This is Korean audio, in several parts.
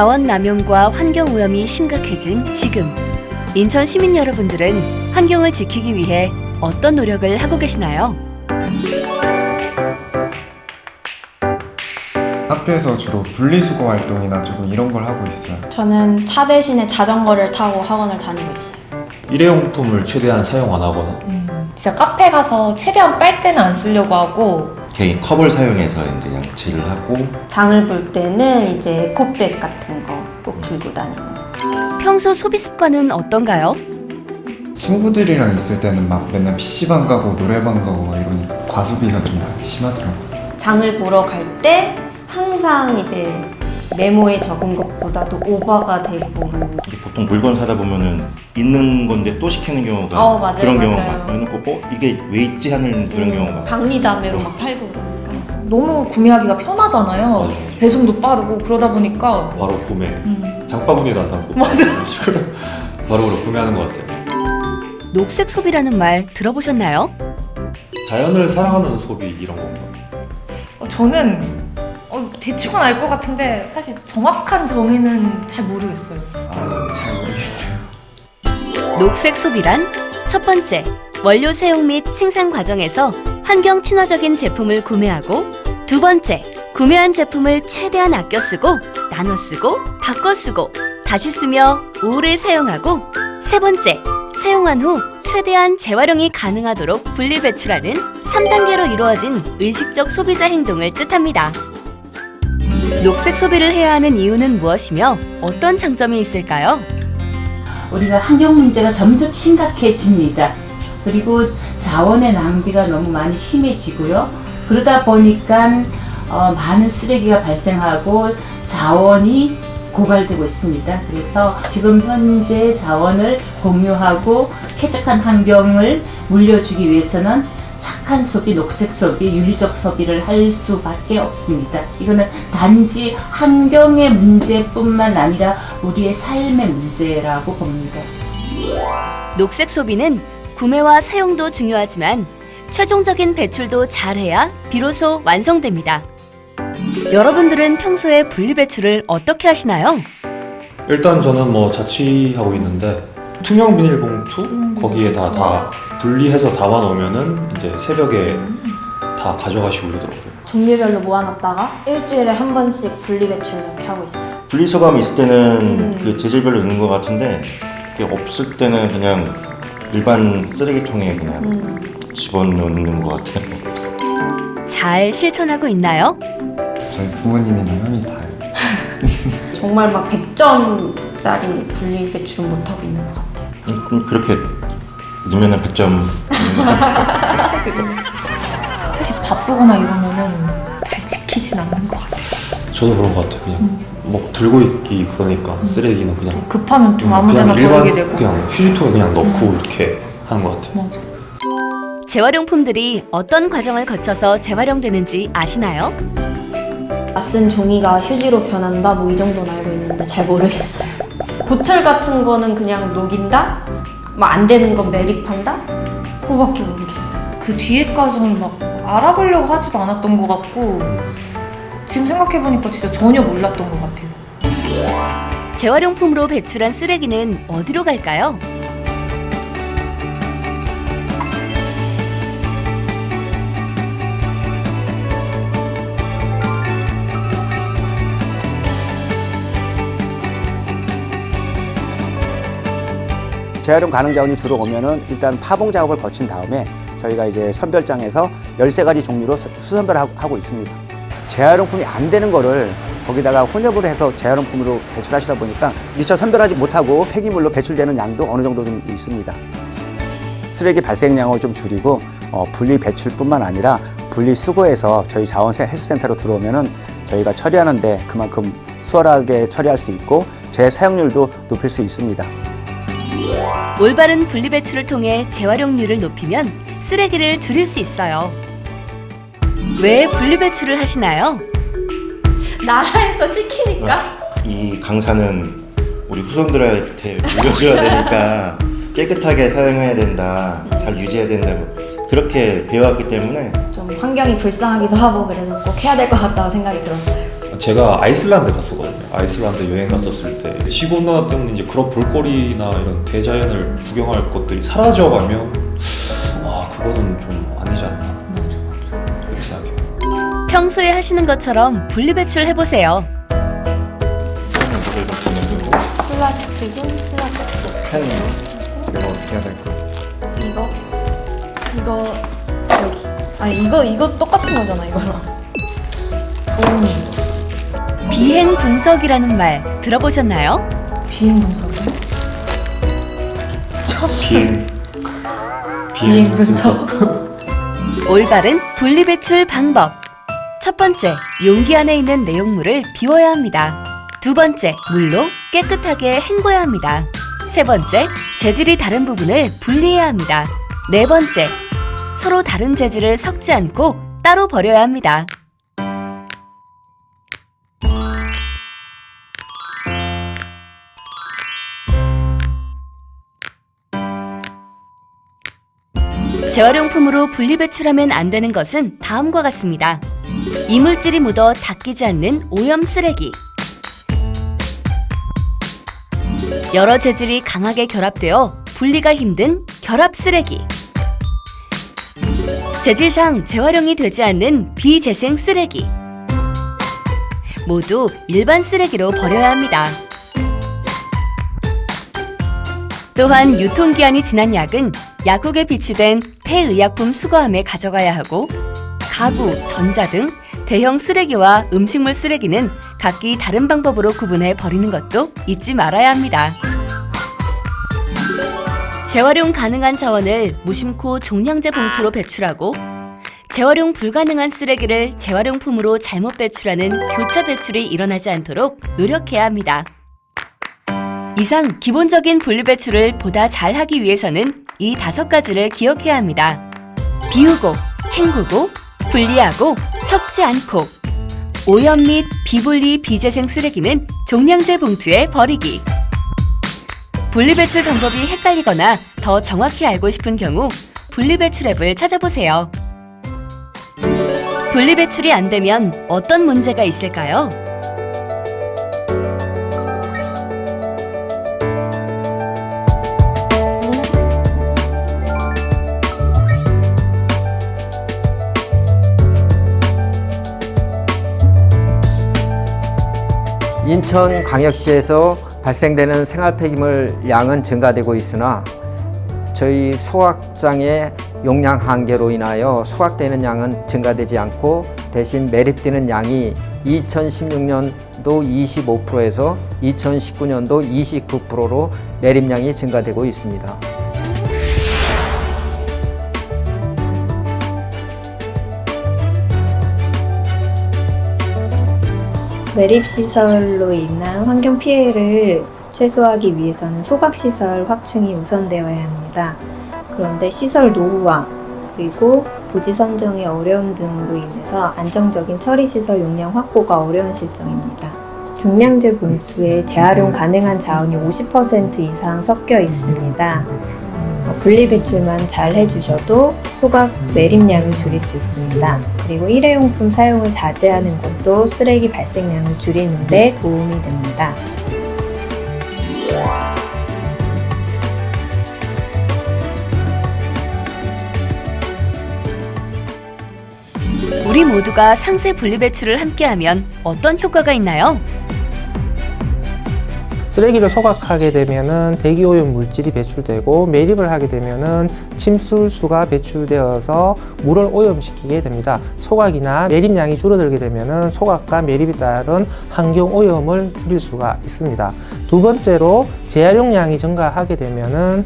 자원 남용과 환경 오염이 심각해진 지금 인천 시민 여러분들은 환경을 지키기 위해 어떤 노력을 하고 계시나요? 학교에서 주로 분리수거 활동이나 조금 이런 걸 하고 있어요. 저는 차 대신에 자전거를 타고 학원을 다니고 있어요. 일회용품을 최대한 사용 안 하거나 진짜 카페 가서 최대한 빨대는 안 쓰려고 하고 개인 컵을 사용해서 이제 양치를 하고 장을 볼 때는 이제 에코백 같은 거 꼭 들고 다니는. 평소 소비 습관은 어떤가요? 친구들이랑 있을 때는 막 맨날 PC방 가고 노래방 가고 막 이러니까 과소비가 좀 많이 심하더라고요. 장을 보러 갈 때 항상 이제 메모에 적은 것보다도 오버가 되고 이게 보통 물건 사다 보면은 있는 건데 또 시키는 경우가 어, 맞아요, 그런 경우가 맞아요. 많고 해놓고 어? 이게 왜 있지 하는 그런 경우가 많아요. 박리담회로 막 팔고 그러니까. 너무 구매하기가 편하잖아요. 맞아, 맞아. 배송도 빠르고 그러다 보니까 바로 구매 음. 장바구니도 안 담고 맞아. 이런 식으로 바로 바로 구매하는 것 같아요 녹색 소비라는 말 들어보셨나요? 자연을 사랑하는 소비 이런 건가 어, 저는 어, 대충은 알 것 같은데 사실 정확한 정의는 잘 모르겠어요. 아, 잘 모르겠어요. 녹색 소비란 첫 번째, 원료 사용 및 생산 과정에서 환경 친화적인 제품을 구매하고 두 번째, 구매한 제품을 최대한 아껴 쓰고 나눠 쓰고 바꿔 쓰고 다시 쓰며 오래 사용하고 세 번째, 사용한 후 최대한 재활용이 가능하도록 분리 배출하는 3단계로 이루어진 의식적 소비자 행동을 뜻합니다. 녹색 소비를 해야 하는 이유는 무엇이며 어떤 장점이 있을까요? 우리가 환경 문제가 점점 심각해집니다. 그리고 자원의 낭비가 너무 많이 심해지고요. 그러다 보니까 어, 많은 쓰레기가 발생하고 자원이 고갈되고 있습니다. 그래서 지금 현재 자원을 공유하고 쾌적한 환경을 물려주기 위해서는 착한 소비, 녹색 소비, 윤리적 소비를 할 수밖에 없습니다. 이거는 단지 환경의 문제뿐만 아니라 우리의 삶의 문제라고 봅니다. 녹색 소비는 구매와 사용도 중요하지만 최종적인 배출도 잘해야 비로소 완성됩니다. 여러분들은 평소에 분리 배출을 어떻게 하시나요? 일단 저는 뭐 자취하고 있는데 투명 비닐봉투 거기에다 다 분리해서 담아 놓으면은 이제 새벽에 다 가져가시고 그러더라고요 종류별로 모아놨다가 일주일에 한 번씩 분리 배출 이렇게 하고 있어요. 분리수거함이 있을 때는 음. 그 재질별로 있는 것 같은데 그게 없을 때는 그냥 일반 쓰레기통에 그냥 음. 집어넣는 것 같아요. 잘 실천하고 있나요? 저희 부모님이랑 형이 다요. 정말 막 100점짜리 분리 배출은 못하고 있는 것 같아요. 음, 음, 그렇게 넣으면은 100점 사실 바쁘거나 이러면은 잘 지키진 않는 것 같아요. 저도 그런 것 같아요 그냥 뭐 들고 있기 그러니까 쓰레기는 그냥 급하면 좀 음, 아무데나 버리게 되고. 그냥 휴지통에 그냥 넣고 이렇게 하는 것 같아요 맞아. 재활용품들이 어떤 과정을 거쳐서 재활용되는지 아시나요? 쓴 종이가 휴지로 변한다 뭐 이 정도는 알고 있는데 잘 모르겠어요. 보철 같은 거는 그냥 녹인다? 뭐안 되는 건 매립한다? 그거밖에 모르겠어요. 그 뒤에 과정을 막 알아보려고 하지도 않았던 것 같고 지금 생각해보니까 진짜 전혀 몰랐던 것 같아요. 재활용품으로 배출한 쓰레기는 어디로 갈까요? 재활용 가능 자원이 들어오면은 일단 파봉 작업을 거친 다음에 저희가 이제 선별장에서 13가지 종류로 수- 수선별하고 있습니다. 재활용품이 안 되는 거를 거기다가 혼합을 해서 재활용품으로 배출하시다 보니까 미처 선별하지 못하고 폐기물로 배출되는 양도 어느 정도 좀 있습니다. 쓰레기 발생량을 좀 줄이고 어, 분리 배출뿐만 아니라 분리 수거해서 저희 자원세 헬스센터로 들어오면은 저희가 처리하는데 그만큼 수월하게 처리할 수 있고 재사용률도 높일 수 있습니다. 올바른 분리 배출을 통해 재활용률을 높이면 쓰레기를 줄일 수 있어요. 왜 분리 배출을 하시나요? 나라에서 시키니까? 이 강사는 우리 후손들한테 물려줘야 되니까 깨끗하게 사용해야 된다, 잘 유지해야 된다 뭐 그렇게 배워왔기 때문에 좀 환경이 불쌍하기도 하고 그래서 꼭 해야 될 것 같다고 생각이 들었어요. 제가 아이슬란드 갔었거든요. 아이슬란드 여행 갔었을 때 시골나 때문에 이제 그런 볼거리나 이런 대자연을 구경할 것들이 사라져가면 아 그거는 좀 아니지 않나 그렇게 생각해요. 평소에 하시는 것처럼 분리배출 해보세요. 플라스틱은 플라스틱. 펜 이거 어떻게 해야 될까? 이거 이거 여기. 아니 이거 이거 똑같은 거잖아 이거랑. 도우미. 비행 분석이라는 말 들어보셨나요? 비행 분석이 비행 비행 분석 올바른 분리배출 방법. 첫 번째, 용기 안에 있는 내용물을 비워야 합니다. 두 번째, 물로 깨끗하게 헹궈야 합니다. 세 번째, 재질이 다른 부분을 분리해야 합니다. 네 번째, 서로 다른 재질을 섞지 않고 따로 버려야 합니다. 재활용품으로 분리배출하면 안 되는 것은 다음과 같습니다. 이물질이 묻어 닦이지 않는 오염 쓰레기. 여러 재질이 강하게 결합되어 분리가 힘든 결합 쓰레기. 재질상 재활용이 되지 않는 비재생 쓰레기. 모두 일반 쓰레기로 버려야 합니다. 또한 유통기한이 지난 약은 약국에 비치된 폐의약품 수거함에 가져가야 하고 가구, 전자 등 대형 쓰레기와 음식물 쓰레기는 각기 다른 방법으로 구분해 버리는 것도 잊지 말아야 합니다. 재활용 가능한 자원을 무심코 종량제 봉투로 배출하고 재활용 불가능한 쓰레기를 재활용품으로 잘못 배출하는 교차 배출이 일어나지 않도록 노력해야 합니다. 이상 기본적인 분리배출을 보다 잘하기 위해서는 이 다섯 가지를 기억해야 합니다. 비우고, 헹구고, 분리하고, 섞지 않고 오염 및 비분리 비재생 쓰레기는 종량제 봉투에 버리기 분리배출 방법이 헷갈리거나 더 정확히 알고 싶은 경우 분리배출 앱을 찾아보세요. 분리배출이 안 되면 어떤 문제가 있을까요? 인천광역시에서 발생되는 생활 폐기물 양은 증가되고 있으나 저희 소각장의 용량 한계로 인하여 소각되는 양은 증가되지 않고 대신 매립되는 양이 2016년도 25%에서 2019년도 29%로 매립량이 증가되고 있습니다. 매립시설로 인한 환경 피해를 최소화하기 위해서는 소각시설 확충이 우선되어야 합니다. 그런데 시설 노후화 그리고 부지 선정의 어려움 등으로 인해서 안정적인 처리시설 용량 확보가 어려운 실정입니다. 종량제 봉투에 재활용 가능한 자원이 50% 이상 섞여 있습니다. 어, 분리배출만 잘 해주셔도 소각 매립량을 줄일 수 있습니다. 그리고 일회용품 사용을 자제하는 것도 쓰레기 발생량을 줄이는 데 도움이 됩니다. 우리 모두가 상세 분리배출을 함께하면 어떤 효과가 있나요? 쓰레기를 소각하게 되면은 대기오염 물질이 배출되고 매립을 하게 되면은 침술수가 배출되어서 물을 오염시키게 됩니다. 소각이나 매립량이 줄어들게 되면은 소각과 매립에 따른 환경 오염을 줄일 수가 있습니다. 두 번째로 재활용량이 증가하게 되면은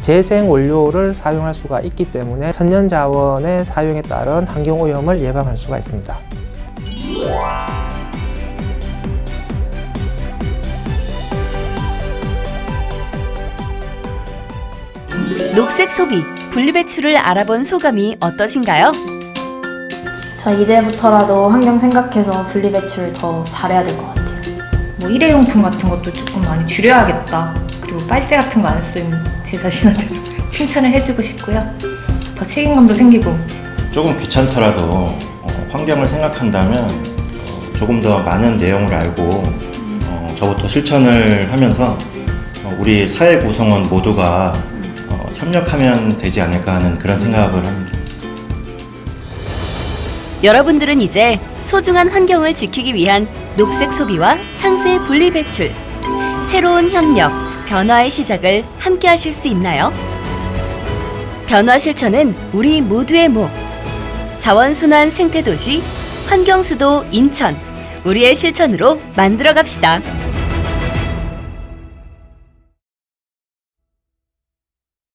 재생 원료를 사용할 수가 있기 때문에 천연 자원의 사용에 따른 환경 오염을 예방할 수가 있습니다. 녹색 소비, 분리배출을 알아본 소감이 어떠신가요? 저 이제부터라도 환경 생각해서 분리배출 더 잘해야 될 것 같아요. 뭐 일회용품 같은 것도 조금 많이 줄여야겠다 그리고 빨대 같은 거 안 쓰면 제 자신한테 칭찬을 해주고 싶고요 더 책임감도 생기고 조금 귀찮더라도 어, 환경을 생각한다면 어, 조금 더 많은 내용을 알고 어, 저부터 실천을 하면서 어, 우리 사회 구성원 모두가 어, 협력하면 되지 않을까 하는 그런 생각을 합니다. 여러분들은 이제 소중한 환경을 지키기 위한 녹색 소비와 상세 분리 배출, 새로운 협력, 변화의 시작을 함께 하실 수 있나요? 변화 실천은 우리 모두의 목. 자원순환 생태도시, 환경수도 인천. 우리의 실천으로 만들어 갑시다.